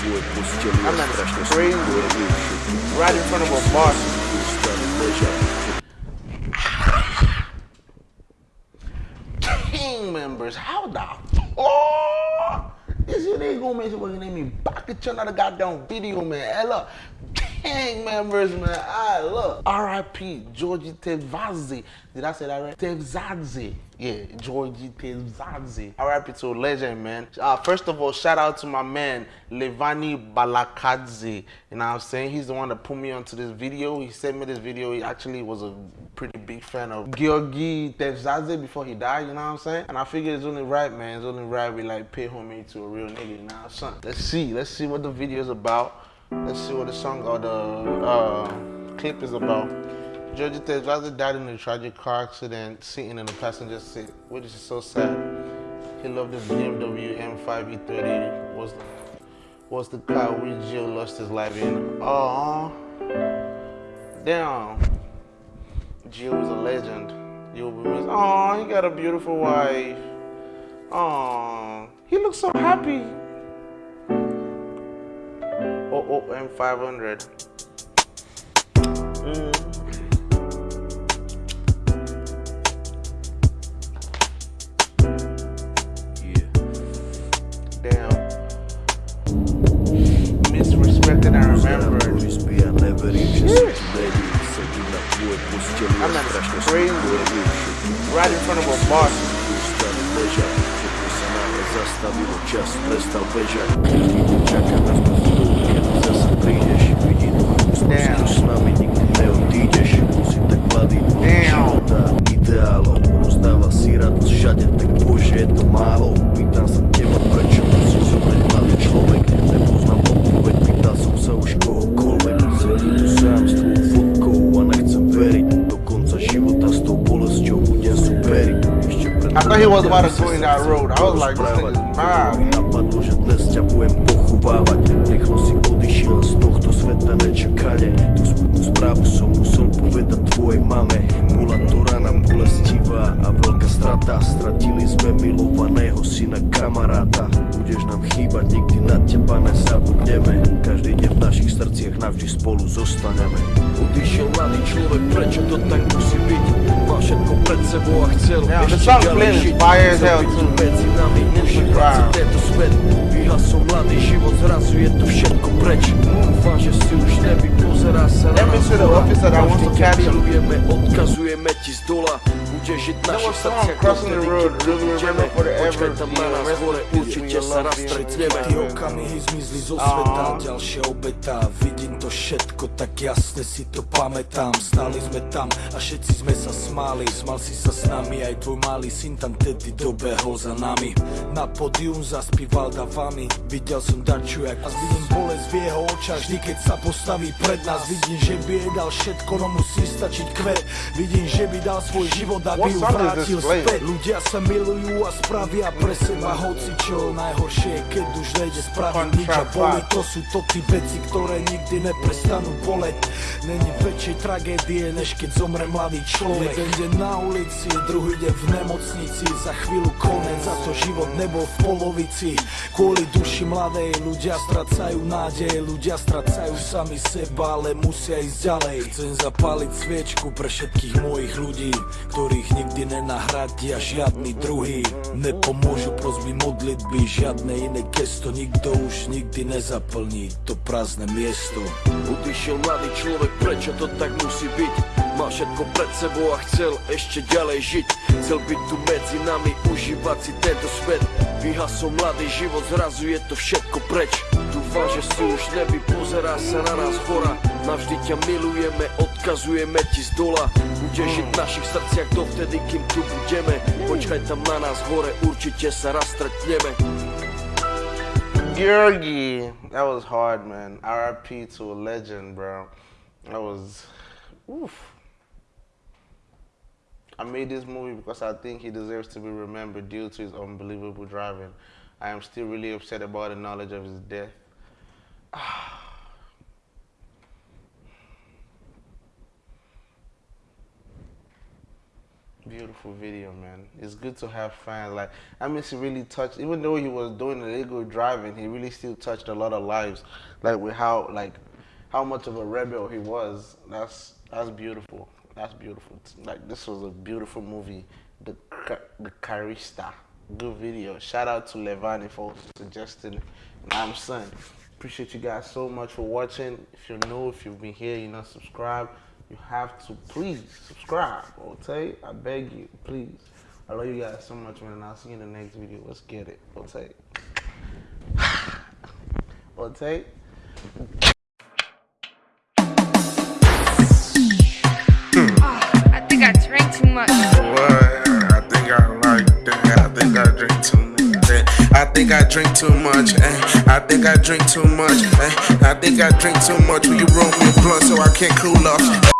a strašne crazy. Right in front of a bar. Gang members, how the fuck is your nigga gonna make somebody name me back at another goddamn video, man? Look, gang members, man. I look. R.I.P. Georgie Tevazzi. Did I say that right? Tevzadze. Yeah, Georgie Tevzadze. R.I.P. to a legend, man. Uh, first of all, shout out to my man Levani Balakadze. You know what I'm saying? He's the one that put me onto this video. He sent me this video. He actually was a pretty big fan of Georgi Tevzadze before he died, you know what I'm saying? And I figured it's only right, man. It's only right we like pay homage to a real nigga, you know what I'm saying? Let's see. Let's see what the video is about. Let's see what the song or the uh, clip is about. Georgie Tevzadze died in a tragic car accident sitting in the passenger seat, which is so sad. He loved the BMW M5 E30. Was was the car which Gio lost his life in. Oh, damn. Gio is a legend. You'll be missed. Oh, he got a beautiful wife. Oh, he looks so happy. Oh, oh, M500. Mm. yeah. Damn. Misrespected and remembered. Izby, ja neverím, že sa ti nedí. Sedím na tvojej posteli a I'm not strašne crazy. všetko je vyušetí. Right in front of a bar. Ustali ležať, všetko sa náhle zastavilo, čas prestal bežať. Čaká nás na chvíľu, kedy prídeš. Vidím už s nami nikdy neodídeš. Plný Damn. života, ideálov. Rozdáva si radosť všade, tak bože, je to málo. Pýtam sa teba, prečo musí zomrieť mladý človek. Nepoznám odpoveď, pýtal som sa už was about to go in that road. I was like, this nigga's mad. Napadlo, že dnes ťa budem pochovávať Rýchlo si odišiel z tohto sveta nečakane Tú smutnú správu som musel povedať tvojej mame navždy spolu zostaneme Odišiel mladý človek, prečo to tak musí byť? Mal všetko pred sebou a chcel ešte ďalej žiť. medzi nami užívať si tento svet Vyhasom razu je to všetko preč. Váže si už neby, pozerá sa na nás dola Každý keď milujeme, odkazujeme ti z dola. Bude žiť no, naše srdcia, každý keď to vidíme Počkaj tam na nás hore, určite sa raz stretneme Tie okamihy zmizli zo sveta, ďalšia obeta Vidím to všetko, tak jasne si to pamätám. Stáli sme tam a všetci sme sa smáli. Smal si sa s nami, aj tvoj malý syn tam tedy dobehol za nami. Na podium zaspíval davami, videl som Daču a vidím bolesť v jeho očách Vždy keď sa postaví pred nás Vidím, že by jej dal všetko, no musí stačiť kvet Vidím, že by dal svoj život, aby ju vrátil späť. Ľudia sa milujú a spravia pre seba hoci čo. Najhoršie je, keď už nejde spraviť nič a boli. To sú to tí veci, ktoré nikdy neprestanú boleť. Není väčšej tragédie, než keď zomre mladý človek. Jeden deň na ulici, druhý deň v nemocnici. Za chvíľu konec, za to život nebol v polovici. Kvôli duši mladej ľudia stracajú nádej Ľudia stracajú sami seba, ale musia ísť ďalej. Chcem zapáliť sviečku pre všetkých mojich ľudí Ktorých nikdy nenahradia žiadny druhý Nepomôžu prosby modlitby, žiadne iné gesto Nikto už nikdy nezaplní. To prázdne miesto. Odišiel mladý človek, prečo to tak musí byť? Mal všetko pred sebou a chcel ešte ďalej žiť. Chcel byť tu medzi nami, užívať si tento svet Vyhasol mladý život, zrazu je to všetko preč Dúfam, že si už neby pozerá sa na nás hora Navždy ťa milujeme, odkazujeme ti z dola Budeš žiť v našich srdciach dovtedy, kým tu budeme Počkaj tam na nás hore, určite sa raz stretneme Georgie. That was hard, man. RIP to a legend, bro. That was, oof. I made this movie because I think he deserves to be remembered due to his unbelievable driving. I am still really upset about the knowledge of his death. Beautiful video, man. It's good to have fans. Like, I mean, he really touched. Even though he was doing illegal driving, he really still touched a lot of lives. Like with how, like, how much of a rebel he was. That's that's beautiful. That's beautiful. Like this was a beautiful movie. The the Carista. Good video. Shout out to Levani for suggesting. I'm son. Appreciate you guys so much for watching. If you're new, if you've been here, you're not subscribed you have to please subscribe. Okay, I beg you, please. I love you guys so much, man. I'll see you in the next video. Let's get it. Okay. Okay. I too much. What? I think I like that. I think I drink too much. Eh. I think I drink too much. Eh. I think I drink too much. Eh. I think I drink too much. Will you roll me a blunt so I can't cool off?